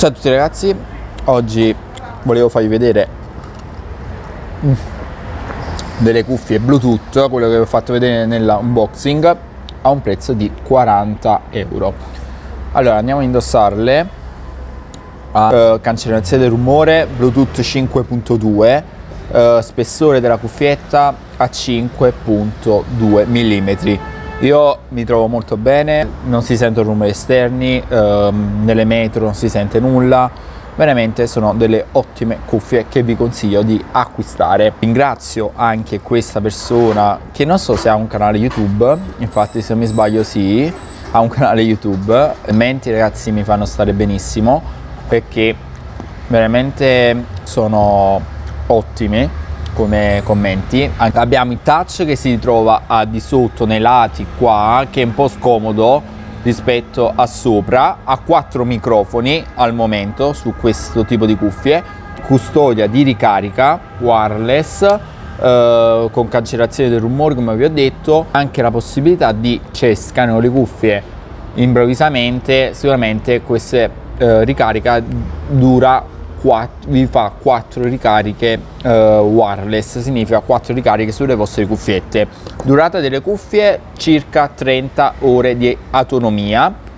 Ciao a tutti ragazzi, oggi volevo farvi vedere mm, delle cuffie Bluetooth, quello che vi ho fatto vedere nell'unboxing a un prezzo di 40 euro. Allora andiamo a indossarle. A uh, cancellazione del rumore Bluetooth 5.2 uh, spessore della cuffietta a 5.2 mm io mi trovo molto bene, non si sentono rumori esterni, ehm, nelle metro non si sente nulla, veramente sono delle ottime cuffie che vi consiglio di acquistare. Ringrazio anche questa persona che non so se ha un canale YouTube, infatti se non mi sbaglio sì, ha un canale YouTube. Menti ragazzi mi fanno stare benissimo perché veramente sono ottimi come commenti. Abbiamo il touch che si trova a di sotto nei lati qua che è un po' scomodo rispetto a sopra. Ha quattro microfoni al momento su questo tipo di cuffie. Custodia di ricarica wireless eh, con cancellazione del rumore come vi ho detto. Anche la possibilità di cioè scanno le cuffie improvvisamente. Sicuramente questa eh, ricarica dura 4, vi fa 4 ricariche uh, wireless, significa 4 ricariche sulle vostre cuffiette. Durata delle cuffie circa 30 ore di autonomia.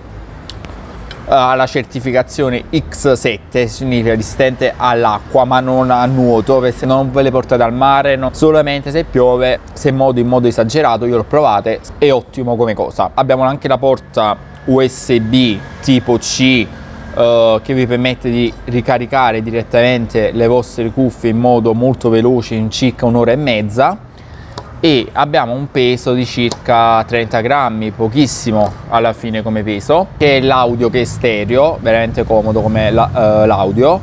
Ha la certificazione X7, significa resistente all'acqua ma non a nuoto, perché non ve le portate al mare, no. solamente se piove, se in modo, in modo esagerato, io l'ho provate, è ottimo come cosa. Abbiamo anche la porta USB tipo C uh, che vi permette di ricaricare direttamente le vostre cuffie in modo molto veloce in circa un'ora e mezza. E abbiamo un peso di circa 30 grammi pochissimo alla fine come peso che è l'audio che è stereo veramente comodo come l'audio la, uh,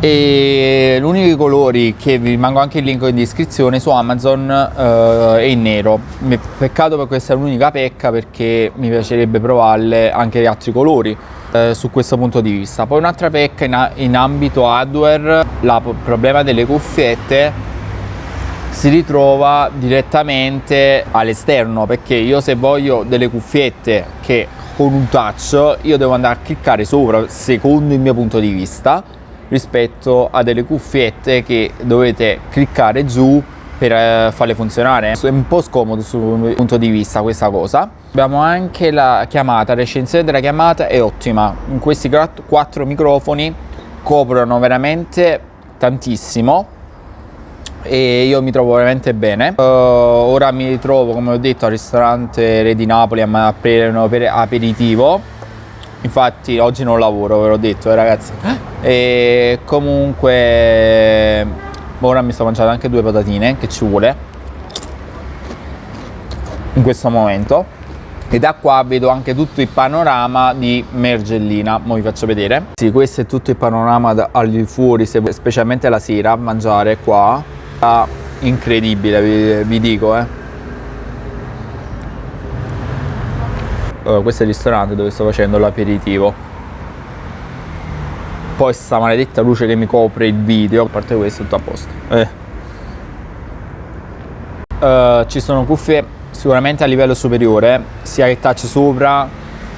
e l'unico colori che vi rimango anche il link in descrizione su Amazon uh, è in nero. Peccato per questa è l'unica pecca perché mi piacerebbe provarle anche gli altri colori eh, su questo punto di vista. Poi un'altra pecca in, in ambito hardware il problema delle cuffiette si ritrova direttamente all'esterno perché io se voglio delle cuffiette che con un touch io devo andare a cliccare sopra secondo il mio punto di vista rispetto a delle cuffiette che dovete cliccare giù per eh, farle funzionare. È un po' scomodo sul punto di vista questa cosa. Abbiamo anche la chiamata la recensione della chiamata è ottima. In questi quattro microfoni coprono veramente tantissimo e io mi trovo veramente bene. Uh, ora mi trovo come ho detto al ristorante Re di Napoli a aprire un aperitivo. Infatti oggi non lavoro ve l'ho detto eh, ragazzi. E comunque ora mi sto mangiando anche due patatine che ci vuole in questo momento e da qua vedo anche tutto il panorama di Mergellina, mo vi faccio vedere. Sì, questo è tutto il panorama al di fuori, specialmente la sera, a mangiare qua. Ah, incredibile, vi, vi dico, eh. Uh, questo è il ristorante dove sto facendo l'aperitivo poi sta maledetta luce che mi copre il video a parte questo tutto a posto eh. uh, ci sono cuffie sicuramente a livello superiore sia che touch sopra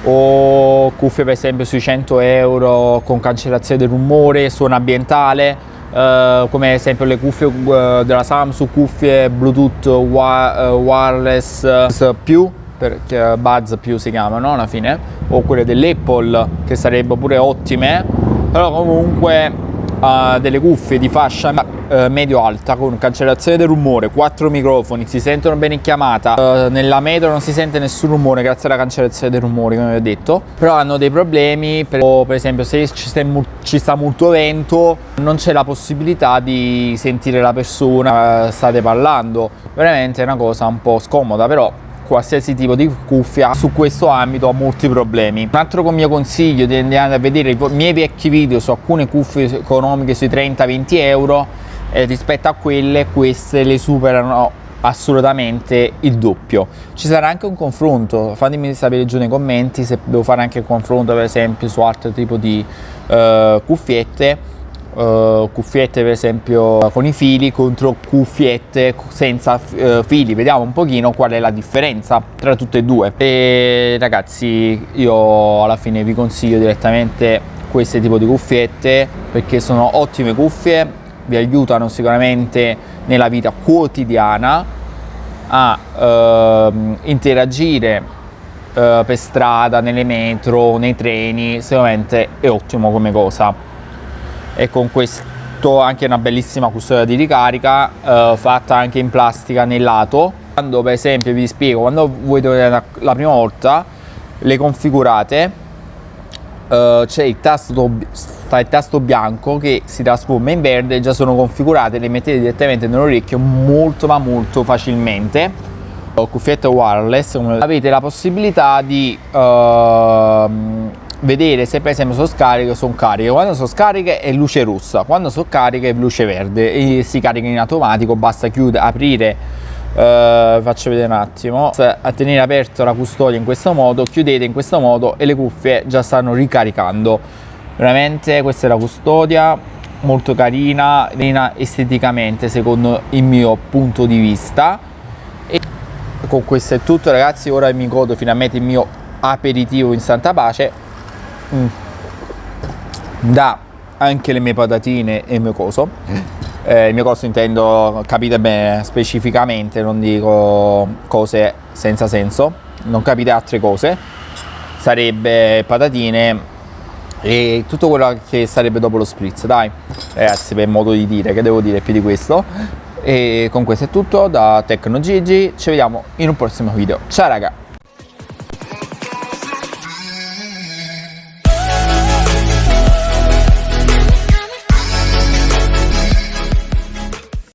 o cuffie per esempio sui 100 euro con cancellazione del rumore suono ambientale Uh, come ad esempio le cuffie uh, della Samsung, cuffie Bluetooth wi uh, wireless più, perché Buzz più si chiamano alla fine, o quelle dell'Apple che sarebbero pure ottime però comunque uh, delle cuffie di fascia uh, medio-alta con cancellazione del rumore, quattro microfoni, si sentono bene in chiamata, uh, nella metro non si sente nessun rumore grazie alla cancellazione del rumore come vi ho detto, però hanno dei problemi, per, per esempio se ci sta, ci sta molto vento non c'è la possibilità di sentire la persona, state parlando, veramente è una cosa un po' scomoda però qualsiasi tipo di cuffia su questo ambito ha molti problemi. Un altro mio consiglio di andare a vedere i miei vecchi video su alcune cuffie economiche sui 30-20 euro eh, rispetto a quelle queste le superano assolutamente il doppio. Ci sarà anche un confronto fatemi sapere giù nei commenti se devo fare anche un confronto per esempio su altro tipo di uh, cuffiette uh, cuffiette per esempio con i fili contro cuffiette senza uh, fili. Vediamo un pochino qual è la differenza tra tutte e due. E ragazzi io alla fine vi consiglio direttamente questo tipo di cuffiette perché sono ottime cuffie vi aiutano sicuramente nella vita quotidiana a interagire eh, per strada, nelle metro, nei treni, sicuramente è ottimo come cosa. E con questo anche una bellissima custodia di ricarica eh, fatta anche in plastica nel lato. Quando per esempio vi spiego, quando voi dovete la prima volta le configurate uh, c'è il tasto sta il tasto bianco che si trasforma in verde già sono configurate le mettete direttamente nell'orecchio molto ma molto facilmente cuffiette wireless avete la possibilità di uh, vedere se per esempio sono scariche o sono cariche. Quando sono scariche è luce rossa. Quando sono cariche è luce verde. E si carica in automatico basta chiudere aprire uh, faccio vedere un attimo. A tenere aperta la custodia in questo modo chiudete in questo modo e le cuffie già stanno ricaricando. Veramente questa è la custodia. Molto carina, carina esteticamente secondo il mio punto di vista. Con questo è tutto ragazzi. Ora mi godo finalmente il mio aperitivo in santa pace mm. da anche le mie patatine e il mio coso eh, il mio coso intendo capite bene specificamente non dico cose senza senso non capite altre cose sarebbe patatine e tutto quello che sarebbe dopo lo spritz dai ragazzi per modo di dire che devo dire più di questo e con questo è tutto da Tecno Gigi, ci vediamo in un prossimo video. Ciao raga!